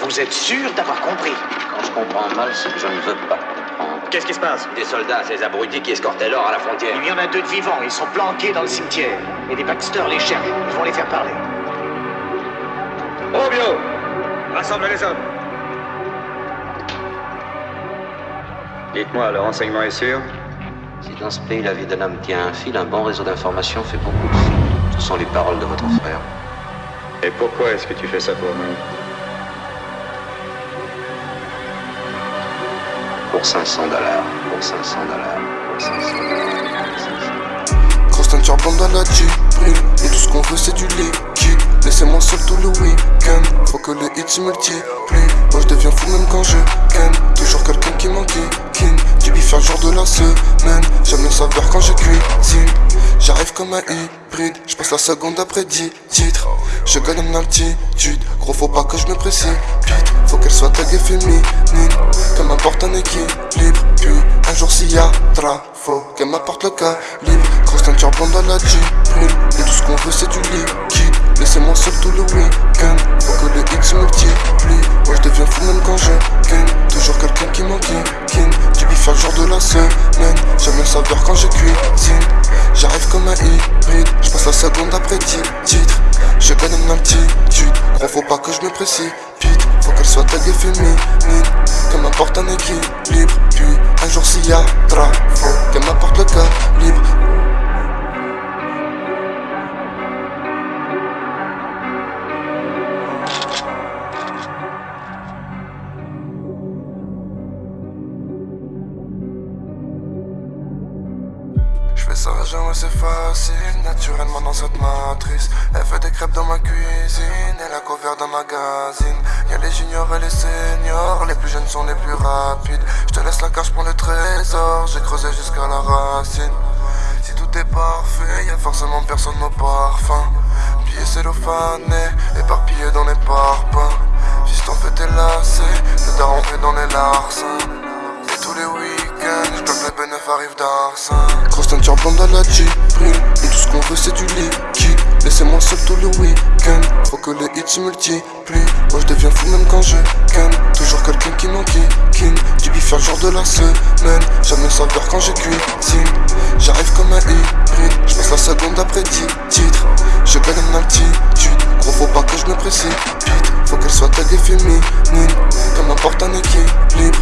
Vous êtes sûr d'avoir compris? Quand je comprends mal, c'est que je ne veux pas comprendre. Qu'est-ce qui se passe? Des soldats, ces abrutis qui escortaient l'or à la frontière. Il y en a deux de vivants, ils sont planqués dans le cimetière. Et des Baxter les cherchent, ils vont les faire parler. Robio Rassemblez les hommes Dites-moi, le renseignement est sûr? Si dans ce pays la vie d'un homme tient un fil, un bon réseau d'informations fait beaucoup de fils. Ce sont les paroles de votre frère. Et pourquoi est-ce que tu fais ça pour nous? Pour 500 dollars, pour 500 dollars, pour 500 dollars. Grosse blonde à la Jeep Et tout ce qu'on veut c'est du liquide. Laissez-moi seul tout le week-end Faut que les hits se multiplient. Moi je deviens fou même quand je ken Toujours quelqu'un qui m'enquiquine. Du bif un jour de la semaine J'aime le savoir quand je cuisine J'arrive comme un hybride Je passe la seconde après 10 titres. Je gagne en altitude Gros faut pas que je me précipite. Faut qu'elle soit taguée féminine Comme m'importe un équilibre. Puis un jour s'il y a faut qu'elle m'apporte le calibre. Grosse teinture blonde à la Jeep Et tout ce qu'on veut c'est du liquide. Laissez-moi seul tout le week-end Faut que les hits se multiplient Moi je deviens fou même quand je la semaine. J'aime le savoir quand je cuisine. J'arrive comme un hybride. Je passe la seconde après 10 titres. Je gagne en altitude. Gros faut pas que je me précipite. Faut qu'elle soit taguée féminine. Qu'elle m'apporte un équilibre. Puis un jour s'il y a faut qu'elle m'apporte le calibre Je fais ça jamais c'est facile, naturellement dans cette matrice. Elle fait des crêpes dans ma cuisine, et la couvert d'un magazine. Y'a les juniors et les seniors, les plus jeunes sont les plus rapides. Je te laisse la cage pour le trésor, j'ai creusé jusqu'à la racine. Si tout est parfait, y'a forcément personne au parfum. Billets cellophanés, éparpillés dans les parpaings. Fils t'en fais tes lacets, le daron fait dans les larcins. Et tous les week-ends, je que les bénéfices arrivent d'Arsin Blonde à la Jeep Et tout ce qu'on veut c'est du liquide. Laissez-moi seul tout le week-end. Faut que les hits se multiplient. Moi je deviens fou même quand je ken Toujours quelqu'un qui m'enquiquine. Du bif un jour de la semaine. Le savoir quand je cuisine J'arrive comme un hybride. Je passe la seconde après 10 titres. Je gagne en altitude. Gros faut pas que je me précipite. Faut qu'elle soit taguée féminine. Comme m'importe un équilibre